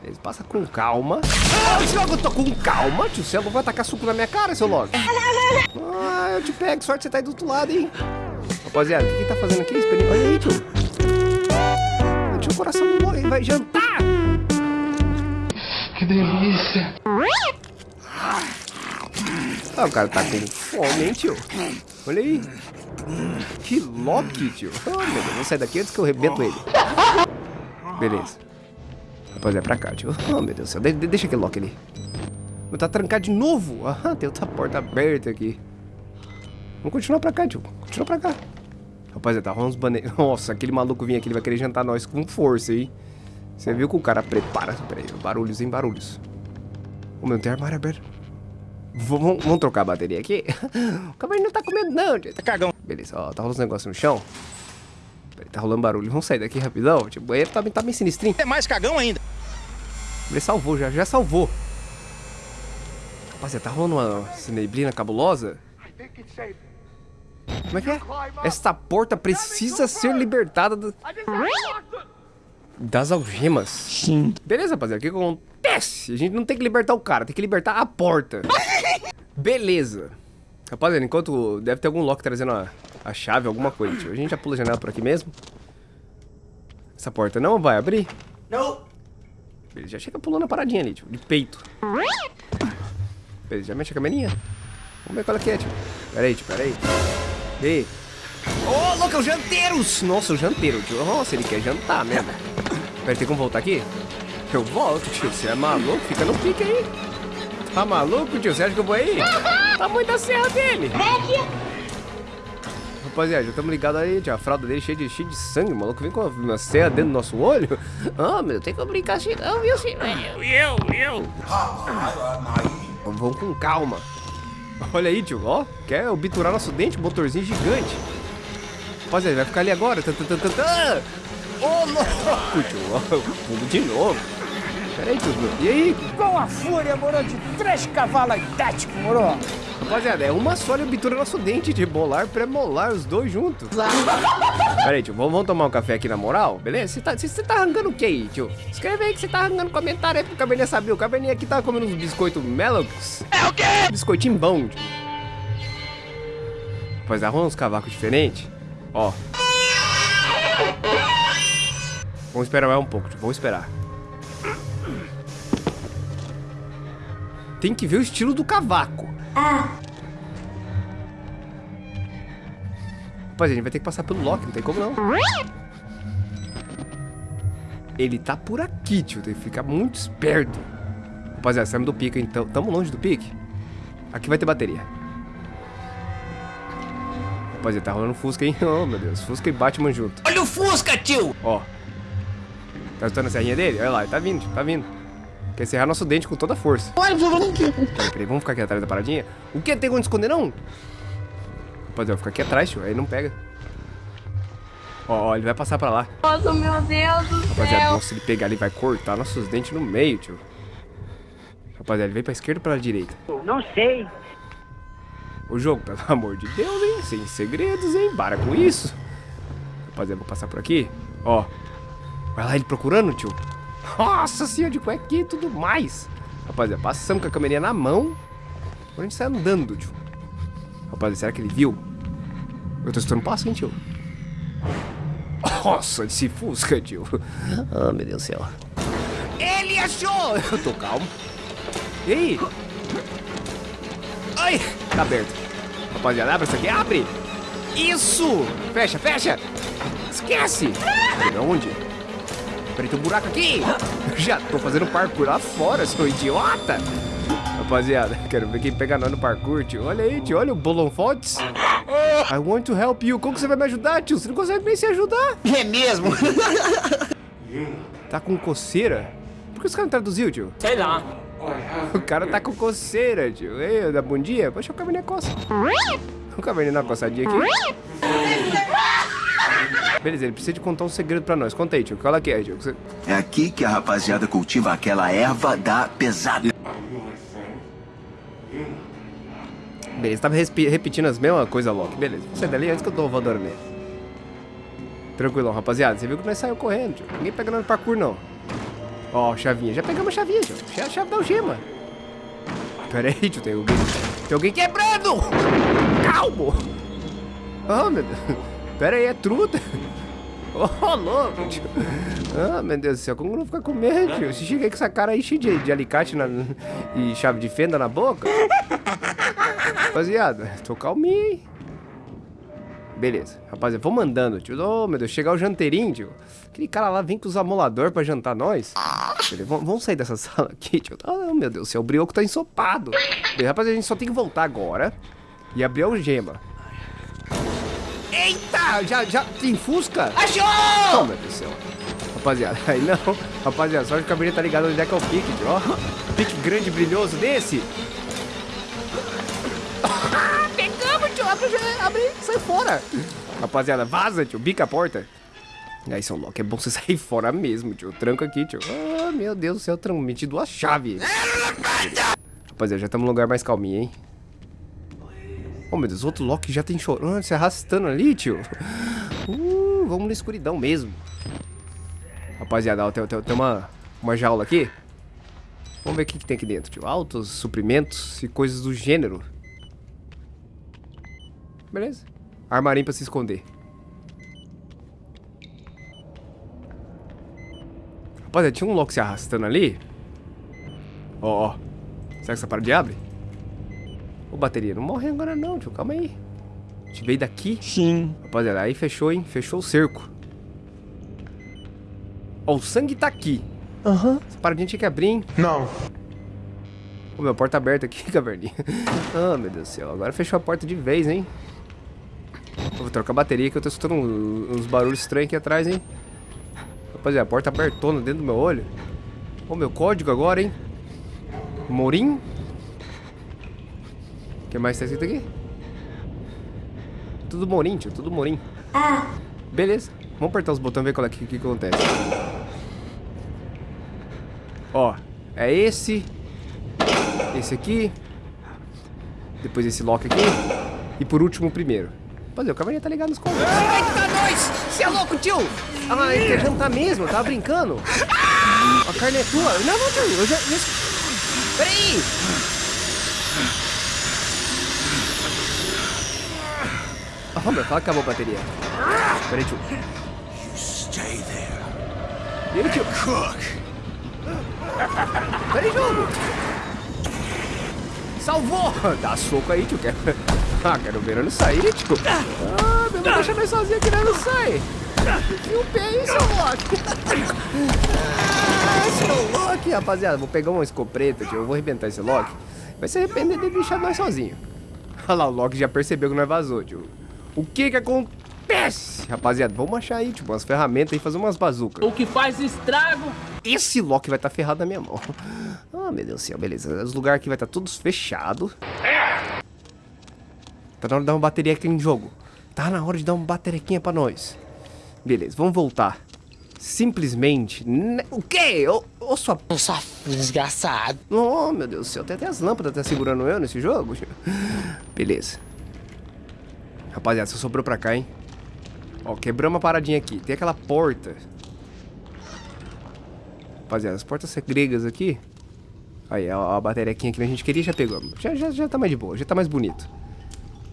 Beleza, passa com calma. Ah, logo eu tô com calma, tio. Você vai atacar suco na minha cara, seu logo. Ah, eu te pego. Sorte você tá aí do outro lado, hein. Rapaziada, o que, que tá fazendo aqui? Esperinho? Olha aí, tio. Tio, o coração do logo. Ele vai jantar. Que delícia. Ah, o cara tá com fome, hein, tio? Olha aí. Que Loki, tio. Oh, meu Deus, vou sair daqui antes que eu rebento ele. Beleza. Rapaziada, é pra cá, tio. Oh, meu Deus do céu. De deixa aquele Loki ali. Vou tá trancado de novo. Ah, tem outra porta aberta aqui. Vamos continuar pra cá, tio. Continua pra cá. Rapaziada, tá rolando uns baneiros. Nossa, aquele maluco vinha aqui, ele vai querer jantar nós com força, hein? Você viu que o cara prepara. Pera aí, barulhos em barulhos. O meu, tem armário aberto. Vamos, vamos trocar a bateria aqui? O cavalo não tá com medo, não, tio. Tá cagão. Beleza, ó, tá rolando uns negócios no chão. Peraí, tá rolando barulho. Vamos sair daqui rapidão. Tipo, o banheiro tá, tá bem sinistrinho. É mais cagão ainda. Ele salvou, já, já salvou. Rapaziada, tá rolando uma neblina cabulosa? Como é que é? Esta porta precisa ser libertada do- das algemas. Sim. Beleza, rapaziada, o que que acontece? A gente não tem que libertar o cara, tem que libertar a porta. Beleza. Rapaziada, enquanto deve ter algum Loki trazendo a, a chave, alguma coisa, tio. A gente já pula a janela por aqui mesmo. Essa porta não vai abrir? Não. Beleza, já chega pulando a paradinha ali, tio, de peito. Beleza, já mexe a câmerinha. Vamos ver qual é que é, tio. Pera aí, tio, pera aí. E aí? Ô, louco, é o janteiros! Nossa, o janteiro, tio. Nossa, ele quer jantar mesmo. Pera, tem como voltar aqui? Eu volto, tio. Você é maluco? Fica no pique aí. Tá maluco, tio? Você acha que eu vou aí? Tá muito a serra dele. Rapaziada, já estamos ligados aí, tio. A fralda dele cheia de, cheia de sangue, maluco. Vem com uma serra dentro do nosso olho. Ah, meu, tem que brincar assim não, viu, senhor? Eu, eu. Vamos com calma. Olha aí, tio, ó. Quer obturar nosso dente? Motorzinho gigante. Rapaziada, vai ficar ali agora. Ô, louco, tio. Ó, de novo. Pera aí, tio. E aí? Com a fúria, moro, de três cavalos idéticos, moro. Rapaziada, é uma só ele obtura nosso dente de molar pré-molar, os dois juntos. Pera aí, tio, vamos, vamos tomar um café aqui na moral, beleza? Você tá, tá arrancando o que aí, tio? Escreve aí que você tá arrancando comentário aí pro Cabernet saber. O Cabernet aqui tá comendo uns biscoitos Melux. É o quê? Biscoitinho bom, tio. Rapaziada, arruma uns cavacos diferentes. Ó. Vamos esperar mais um pouco, tio. Vamos esperar. Tem que ver o estilo do cavaco. Rapaz, a gente vai ter que passar pelo Loki, não tem como não. Ele tá por aqui, tio. Tem que ficar muito esperto. Rapaziada, saímos do pique, então. Tamo longe do pique. Aqui vai ter bateria. Rapaziada, tá rolando Fusca, hein? Oh, meu Deus. Fusca e Batman junto. Olha o Fusca, tio. Ó. Tá escutando a serrinha dele? Olha lá, ele tá vindo, tá vindo. Quer serrar nosso dente com toda a força. Olha, Peraí, peraí, vamos ficar aqui atrás da paradinha? O que? Tem onde esconder, não? Rapaziada, ficar aqui atrás, tio. Aí não pega. Ó, ó, ele vai passar pra lá. Nossa, meu Deus do Rapaziada, céu. nossa, ele pegar ali, vai cortar nossos dentes no meio, tio. Rapaziada, ele vem pra esquerda ou pra direita? Não sei. O jogo, pelo amor de Deus, hein? Sem segredos, hein? Para com isso. Rapaziada, vou passar por aqui. Ó. Vai lá ele procurando, tio. Nossa senhora, de cuequinha e tudo mais. Rapaziada, passamos com a câmerinha na mão. Agora a gente sai andando, tio. Rapaziada, será que ele viu? Eu tô escutando passo, hein, tio? Nossa, esse fusca, tio. Ah, meu Deus do céu. Ele achou! Eu tô calmo. E aí? Ai, tá aberto. Rapaziada, abre isso aqui, abre! Isso! Fecha, fecha! Esquece! Onde? Peraí, tem um buraco aqui! Já tô fazendo parkour lá fora, seu idiota! Rapaziada, quero ver quem pega nós no parkour, tio. Olha aí, tio, olha o Bolon Fontes. I want to help you. Como que você vai me ajudar, tio? Você não consegue nem se ajudar. É mesmo? Tá com coceira? Por que os caras não traduziu, tio? Sei lá. O cara tá com coceira, tio. Ei, dá bom dia? Poxa, o Cabernet coça. O Cabernet uma coçadinha aqui. Beleza, ele precisa de contar um segredo pra nós. Conta aí, tio. Qual é que é, tio? Você- É aqui que a rapaziada cultiva aquela erva da pesada. Beleza, tava repetindo as mesmas coisas, Loki. Beleza, vou sair dali antes que eu voadora nele. Tranquilão, rapaziada. Você viu que nós saímos correndo, tio. Ninguém pegando no parkour, não. Ó, chavinha. Já pegamos a chavinha, tio. É a chave da algema. Pera aí, tio. Tem alguém... Tem alguém quebrando! Calmo! Ah, meu Deus. Pera aí, é truta. Oh, louco, tio. Ah, meu Deus do céu. Como não ficar com medo, tio? Você chega aí com essa cara aí cheia de, de alicate na, e chave de fenda na boca. Rapaziada, tô calminho, hein? Beleza. Rapaziada, vamos andando, tio. Oh, meu Deus. Chegar o janteirinho, tio. Aquele cara lá vem com os amoladores pra jantar nós. Vamos, sair dessa sala aqui, tio. Oh, meu Deus do céu. O brioco tá ensopado. Rapaziada, a gente só tem que voltar agora e abrir a algema. Eita! Já, já tem fusca? Achou! Deus do céu. Rapaziada, aí não. Rapaziada, só que o tá ligado onde é que é o pique, tio. Ó, pique grande e brilhoso desse. Pegamos, tio. Abre, abre, sai fora. Rapaziada, vaza, tio. Bica a porta. Aí, São Loki, é bom você sair fora mesmo, tio. Tranco aqui, tio. Ah, meu Deus do céu, tranco. Meti duas chaves. Rapaziada, já estamos num lugar mais calminho, hein? Oh, meu Deus, outro Loki já tem chorando, se arrastando ali, tio. Uh, vamos na escuridão mesmo. Rapaziada, tem, tem, tem uma, uma jaula aqui. Vamos ver o que, que tem aqui dentro, tio. Altos, suprimentos e coisas do gênero. Beleza. Armarinho pra se esconder. Rapaziada, tinha um Loki se arrastando ali. Ó, ó. Será que essa parede abre? Ô, bateria, não morre agora não, tio. Calma aí. A gente veio daqui. Sim. Rapaziada, aí fechou, hein? Fechou o cerco. Ó, o sangue tá aqui. Aham. Essa paradinha tinha que abrir, hein? Não. Ô, meu, porta aberta aqui, caverninha. ah, meu Deus do céu. Agora fechou a porta de vez, hein? Eu vou trocar a bateria que eu tô escutando uns, uns barulhos estranhos aqui atrás, hein? Rapaziada, a porta abertona dentro do meu olho. Ô, meu código agora, hein? Morim? Que mais tá escrito aqui? Tudo Morim, tio. Tudo Morim. Beleza. Vamos apertar os botões e ver qual é que, que acontece. Ó, é esse. Esse aqui. Depois esse lock aqui. E por último o primeiro. Rapaziada, o cavalinho tá ligado nos controles. Eita, nós! Você é louco, tio! Ah, ele quer jantar mesmo, tava brincando. A carne é tua. Não, não, tio, eu já... já... Peraí! Ah, meu, fala que acabou a bateria. Peraí, tio. Stay there. E aí, tio? Peraí, jogo! Salvou! Dá soco aí, tio. Quero... Ah, quero ver ele sair, tio. Ah, meu, não deixa nós sozinhos aqui, né? Não sai. E o pé aí, seu Loki. Ah, seu Loki, rapaziada. Vou pegar uma escopeta, tio. Eu vou arrebentar esse Loki. Vai se arrepender de deixar nós sozinhos. Olha lá, o Loki já percebeu que nós vazou, tio. O que que acontece? Rapaziada, vamos achar aí, tipo, umas ferramentas e fazer umas bazucas. O que faz estrago Esse Loki vai estar ferrado na minha mão. Ah, meu Deus do céu, beleza. Os lugares aqui vai estar todos fechados. Tá na hora de dar uma bateria aqui em jogo. Tá na hora de dar uma baterequinha pra nós. Beleza, vamos voltar. Simplesmente... ne- O quê? Ô, ô sua... Desgraçado. Oh, meu Deus do céu. Tem até as lâmpadas tá segurando eu nesse jogo. Beleza. Rapaziada, só sobrou pra cá, hein? Ó, quebramos uma paradinha aqui. Tem aquela porta. Rapaziada, as portas gregas aqui. Aí, ó, a bateriaquinha que a gente queria já pegamos. Já, já, já tá mais de boa, já tá mais bonito.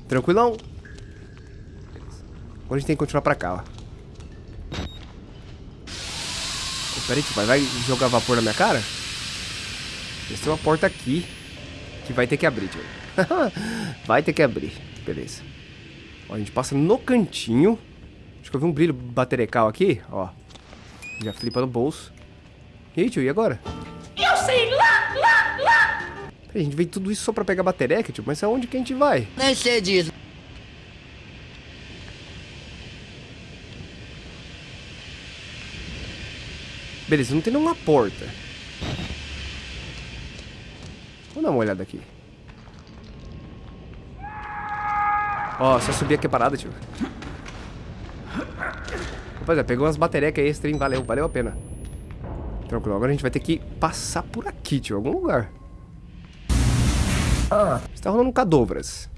Tranquilão? Agora a gente tem que continuar pra cá, ó. Pera aí, tio, vai- vai jogar vapor na minha cara? Tem uma porta aqui que vai ter que abrir, tio. vai ter que abrir. Beleza. Ó, a gente passa no cantinho. Acho que eu vi um brilho baterecal aqui, ó. Já flipa no bolso. E aí, tio, e agora? Eu sei lá, lá, lá. Peraí, a gente veio tudo isso só pra pegar batereca, tio. Mas aonde que a gente vai? Nem sei disso. Beleza, não tem nenhuma porta. Vamos dar uma olhada aqui. Ó, só subir aqui a parada, tio. Rapaziada, pegou umas baterecas extra, hein? Valeu, valeu a pena. Tranquilo, agora a gente vai ter que passar por aqui, tio, algum lugar. Está rolando um cadovras.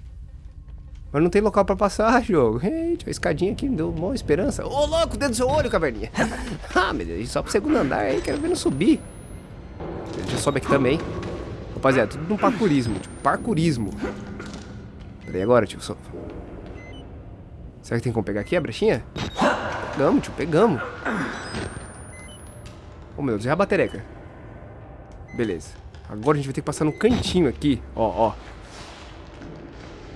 Mas não tem local pra passar, jogo. Eita, a escadinha aqui me deu uma esperança. Ô, louco, dentro do seu olho, caverninha. ah, meu Deus, só pro segundo andar aí, quero ver não subir. Já sobe aqui também. Rapaziada, tudo no parkourismo, tipo, parkourismo. Peraí agora, tio. Será que tem como pegar aqui a brechinha? Pegamos, tio, pegamos. Oh, meu Deus, é a batereca. Beleza. Agora a gente vai ter que passar no cantinho aqui. Ó, ó.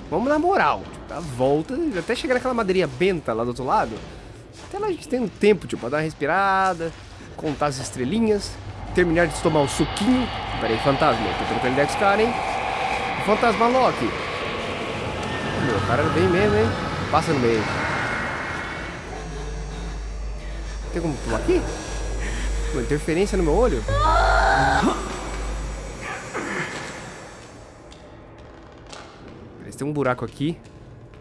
Vamos na moral. Tipo, a volta, até chegar naquela madeirinha benta lá do outro lado. Até lá a gente tem um tempo, tipo, pra dar uma respirada, contar as estrelinhas, terminar de tomar o suquinho. Pera aí, fantasma. Tô trocando ideia com os caras, hein? Fantasma Loki. Meu, o cara bem mesmo, hein? Passa no meio. Tem como pular aqui? Uma interferência no meu olho? tem um buraco aqui.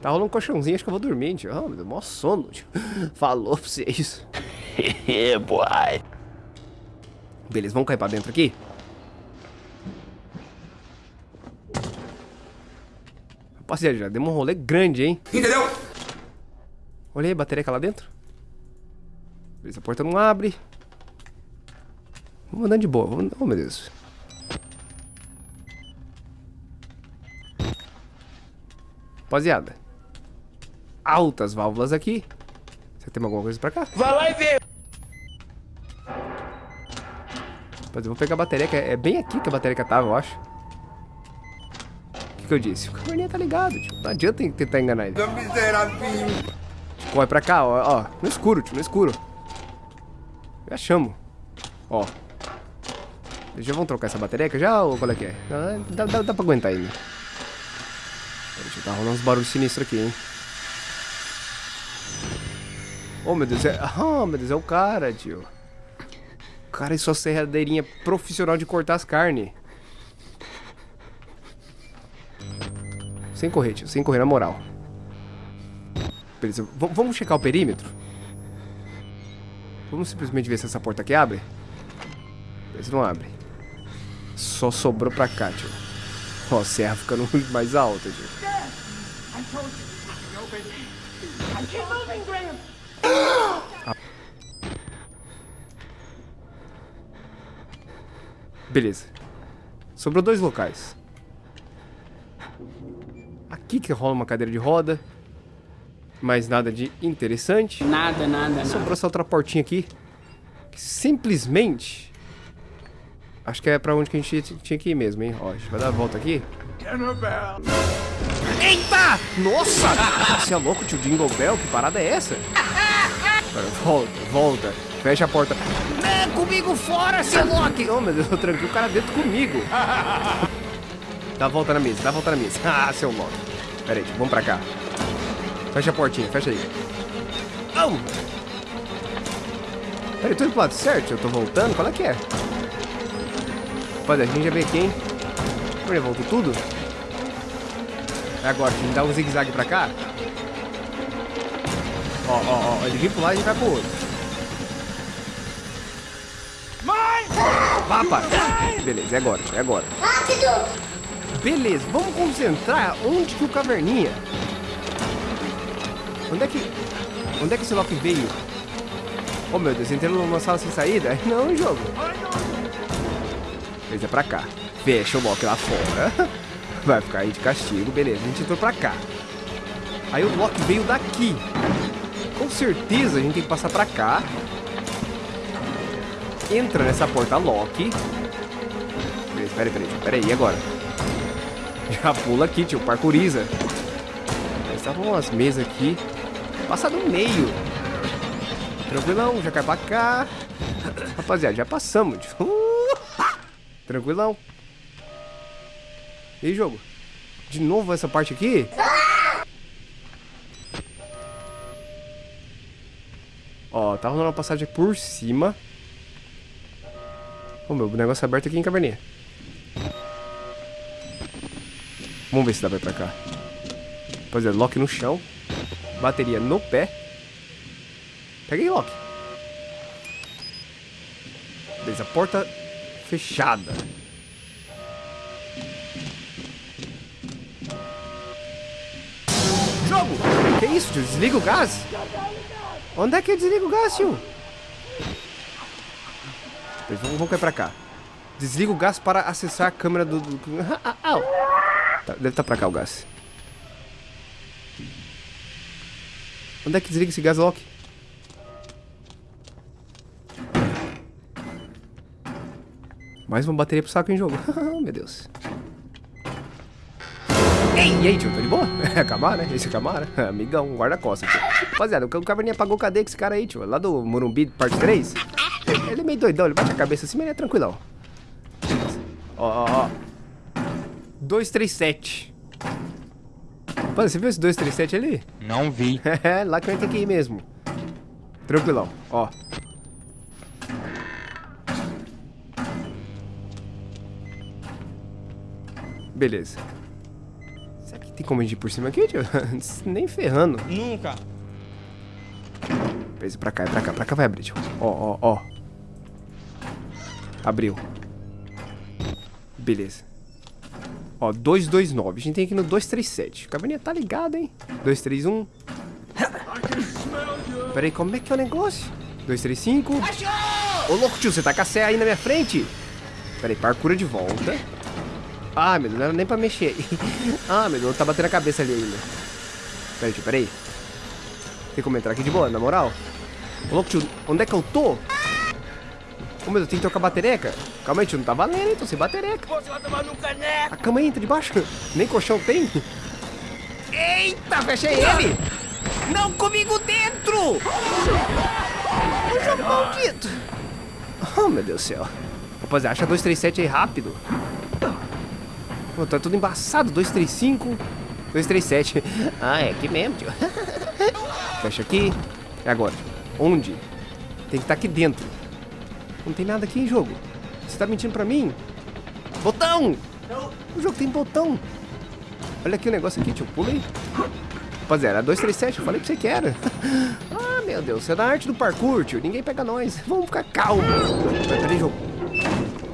Tá rolando um colchãozinho, acho que eu vou dormir, tio. Ah, me deu mó sono, tio. Falou pra vocês. boy. Beleza, vamos cair pra dentro aqui? Rapaziada, já deu um rolê grande, hein? Entendeu? Olha aí, bateria lá dentro. Beleza, a porta não abre. Vamos andando de boa. Vamos... Oh, meu Deus. Rapaziada. Altas válvulas aqui. Você tem alguma coisa pra cá? Vai lá e vê. Rapaziada, eu vou pegar a bateria, que é bem aqui que a bateria tava, eu acho. Que, eu disse? O caverninha tá ligado, tio. Não adianta tentar enganar ele. Corre pra cá, ó, ó. No escuro, tio, no escuro. Já chamo. Ó. Já vamos trocar essa bateria já ou qual é que é? Dá, dá, dá pra aguentar ainda. Deixa eu tá rolando uns barulhos sinistros aqui, hein? Oh, meu Deus, é... Oh, meu Deus, é o cara, tio. O cara e sua serradeirinha profissional de cortar as carnes. Sem correr, tio, sem correr, na moral. Beleza, v vamos checar o perímetro? Vamos simplesmente ver se essa porta aqui abre? Beleza, não abre. Só sobrou pra cá, tio. Ó, a serra ficando mais alta, tio. Beleza. Sobrou dois locais. Aqui que rola uma cadeira de roda. Mais nada de interessante. Nada, nada, nada. Sobrou essa outra portinha aqui. Que simplesmente... Acho que é pra onde que a gente tinha que ir mesmo, hein? Ó, a gente vai dar a volta aqui. Eita! Nossa! Você é louco, tio Jingle Bell? Que parada é essa? Volta, volta. Fecha a porta. É comigo fora, seu Loki! Oh, meu Deus, eu tranquei o cara dentro comigo. Dá a volta na mesa, dá a volta na mesa. Ah, seu Loki. Pera aí, vamos pra cá. Fecha a portinha, fecha aí. Oh! Pera aí, tô indo pro lado certo? Eu tô voltando? Qual é que é? Rapaziada, a gente já veio aqui, hein? Olha, voltou tudo? É agora, a gente dá um zigue-zague pra cá. Ó, ó, ó. Ele vem pro lado e a gente vai pro outro. Mãe! Vá. Beleza, é agora, é agora. Rápido! Beleza, vamos concentrar onde que o caverninha. Onde é que. Onde é que esse Loki veio? Oh meu Deus, entrei numa sala sem saída? Não, jogo. Beleza, é pra cá. Fecha o Loki lá fora. Vai ficar aí de castigo, beleza. A gente entrou pra cá. Aí o Loki veio daqui. Com certeza a gente tem que passar pra cá. Entra nessa porta Loki. Beleza, peraí, peraí, peraí, e agora? Já pula aqui, tio, parkouriza. Estavam umas mesas aqui. Passa no meio. Tranquilão, já cai pra cá. Rapaziada, já passamos, tio. Tranquilão. E aí, jogo? De novo essa parte aqui? Ó, tá rolando uma passagem por cima. Ô, meu, negócio é aberto aqui em caverninha. Vamos ver se dá pra ir pra cá. Pois é, lock no chão. Bateria no pé. Peguei lock. Beleza, porta fechada. Que isso, tio? Desliga o gás? Onde é que eu desligo o gás, tio? Vamos, vamos cair pra cá. Desliga o gás para acessar a câmera do... do... Ah, ah, tá, deve estar tá pra cá o gás. Onde é que desliga esse gás lock? Mais uma bateria pro saco em jogo. Meu Deus. Ei, e aí, tio, tá de boa? É Camara, né? Esse é Camara, amigão, guarda-costas. Rapaziada, o Caverninha apagou cadê com esse cara aí, tio? Lá do Morumbi, parte 3. Ele é meio doidão, ele bate a cabeça assim, mas ele é tranquilão. Ó, ó, ó. 237. Mano, você viu esse 237 ali? Não vi. É, lá que eu tenho que ir mesmo. Tranquilão, ó. Beleza. Será que tem como a gente ir por cima aqui, tio? Nem ferrando. Nunca. Beleza, pra cá, é pra cá, pra cá vai abrir, tio. Ó, ó, ó. Abriu. Beleza. Ó, 229. A gente tem aqui no 237. O caverninha tá ligado, hein? 231. Pera aí, como é que é o negócio? 235. Ô, louco, tio, você tá com a aí na minha frente? Pera aí, parcura de volta. Ah, meu Deus, não era nem pra mexer. ah, meu Deus, tá batendo a cabeça ali ainda. Pera aí, tio, pera aí. Tem como entrar aqui de boa, na moral? Ô, louco, tio, onde é que eu tô? Ô, meu Deus, tem que trocar batereca. Calma aí, tio, não tá valendo, hein? Tô sem batereca. Você vai tomar no caneco. A cama aí, entra debaixo. Nem colchão tem. Eita, fechei ele. Não comigo dentro. O jogo maldito. Oh, meu Deus do céu. Rapaziada, acha 237 aí rápido. Pô, tá tudo embaçado. 235, 237. Ah, é aqui mesmo, tio. Fecha aqui. E agora? Onde? Tem que estar tá aqui dentro. Não tem nada aqui em jogo. Você tá mentindo pra mim? Botão! O jogo tem botão. Olha aqui o negócio aqui, tio. Pula aí. Rapaziada, 237, eu falei pra você que era. ah, meu Deus, você é da arte do parkour, tio. Ninguém pega nós. Vamos ficar calmo. Peraí, jogo.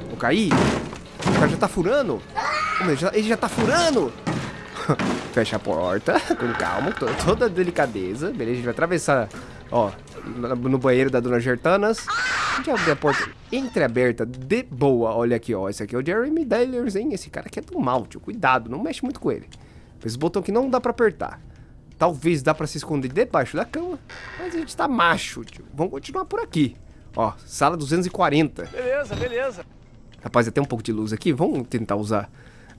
Vou cair? O cara já tá furando? Ele já, ele já tá furando! Fecha a porta, com calma, toda, delicadeza. Beleza, a gente vai atravessar, ó, no banheiro da Dona Gertanas. A gente abre a porta entreaberta, de boa. Olha aqui, ó, esse aqui é o Jeremy Dellers, hein? Esse cara aqui é do mal, tio. Cuidado, não mexe muito com ele. Esse botão que não dá pra apertar. Talvez dá pra se esconder debaixo da cama, mas a gente tá macho, tio. Vamos continuar por aqui. Ó, sala 240. Beleza, beleza. Rapaz, tem um pouco de luz aqui. Vamos tentar usar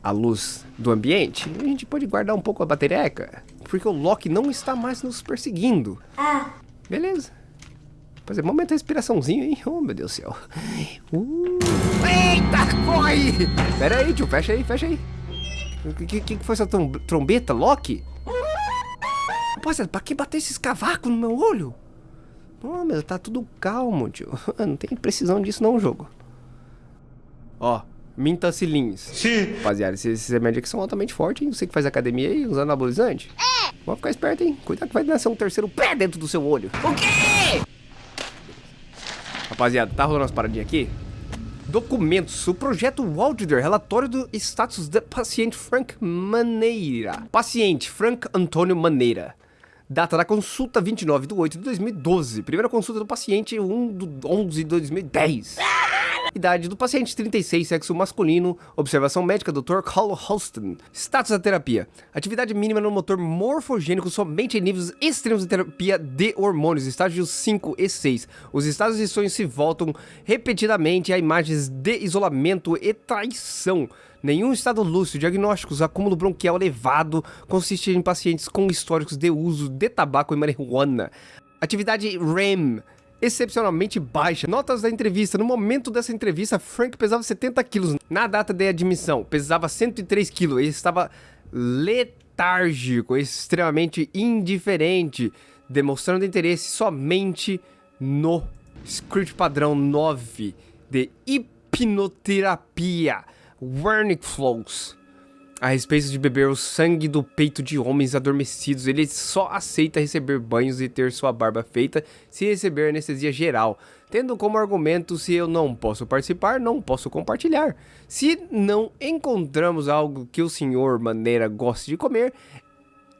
a luz do ambiente, a gente pode guardar um pouco a batereca, porque o Loki não está mais nos perseguindo. Ah. Beleza. Fazer momento de respiraçãozinho, hein? Oh, meu Deus do céu. Uh. Eita, corre! Pera aí, tio, fecha aí, fecha aí. O que, que, que foi essa trombeta, Loki? Rapaziada, pra que bater esses cavacos no meu olho? Oh, meu, tá tudo calmo, tio. Não tem precisão disso não, jogo. Ó, Mintacilins. Sim. Rapaziada, esses remédios aqui são altamente fortes, hein? Você que faz academia aí usando anabolizante. É. Vamos ficar esperto, hein? Cuidado que vai nascer um terceiro pé dentro do seu olho. O quê? Rapaziada, tá rolando umas paradinhas aqui? Documentos. O projeto Walder, relatório do status do paciente Frank Maneira. Paciente Frank Antônio Maneira. Data da consulta 29 de 8 de 2012. Primeira consulta do paciente 1 de 11 de 2010. Idade do paciente 36, sexo masculino. Observação médica, Dr. Carl Holston. Status da terapia. Atividade mínima no motor morfogênico somente em níveis extremos de terapia de hormônios, estágios 5 e 6. Os estados de sonho se voltam repetidamente a imagens de isolamento e traição. Nenhum estado lúcido, diagnósticos, acúmulo bronquial elevado, consiste em pacientes com históricos de uso de tabaco e marihuana. Atividade REM, excepcionalmente baixa. Notas da entrevista. No momento dessa entrevista, Frank pesava 70 quilos. Na data de admissão, pesava 103 quilos. Ele estava letárgico, extremamente indiferente, demonstrando interesse somente no script padrão 9 de hipnoterapia. Wernicke Flows a respeito de beber o sangue do peito de homens adormecidos. Ele só aceita receber banhos e ter sua barba feita se receber anestesia geral, tendo como argumento se eu não posso participar, não posso compartilhar. Se não encontramos algo que o senhor Maneira goste de comer,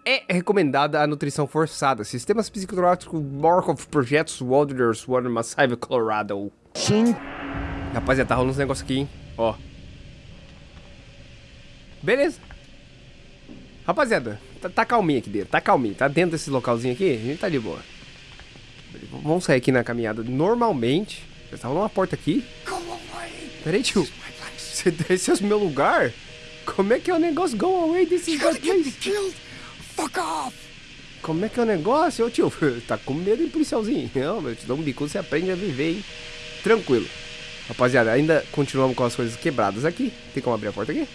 é recomendada a nutrição forçada. Sistemas psicológicos Markov Projetos Wanderers Water Massive Colorado. Sim. Rapaziada, tá rolando uns negócios aqui, hein? Ó. Beleza. Rapaziada, tá, tá calminho aqui dentro, tá calminho. Tá dentro desse localzinho aqui, a gente tá de boa. Vamos sair aqui na caminhada normalmente. Já tá rolando uma porta aqui. Peraí, tio. Você esse é o meu lugar? Como é que é o negócio? Go away, this is my place. Fuck off. Como é que é o negócio? Ô tio, tá com medo, hein, policialzinho? Não, eu te dou um bico, você aprende a viver, hein? Tranquilo. Rapaziada, ainda continuamos com as coisas quebradas aqui. Tem como abrir a porta aqui?